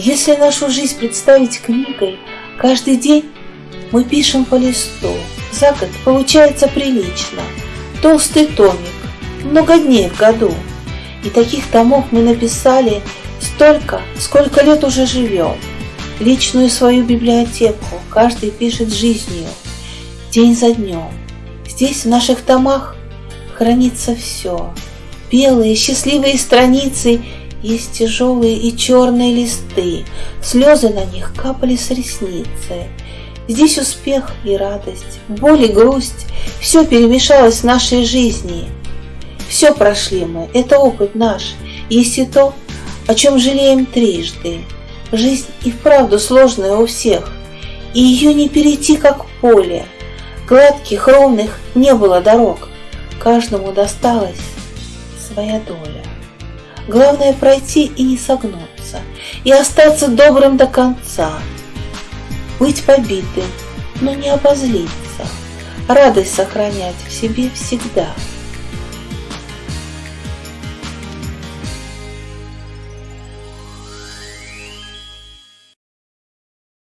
Если нашу жизнь представить книгой, каждый день мы пишем по листу. За год получается прилично. Толстый томик, много дней в году. И таких томов мы написали столько, сколько лет уже живем. Личную свою библиотеку каждый пишет жизнью, день за днем. Здесь в наших томах хранится все. Белые счастливые страницы есть тяжелые и черные листы, слезы на них капали с ресницы. Здесь успех и радость, боль и грусть, все перемешалось в нашей жизни. Все прошли мы, это опыт наш, есть и то, о чем жалеем трижды. Жизнь и вправду сложная у всех, и ее не перейти, как поле. Гладких, ровных не было дорог, каждому досталась своя доля. Главное пройти и не согнуться, и остаться добрым до конца. Быть побитым, но не обозлиться, радость сохранять в себе всегда –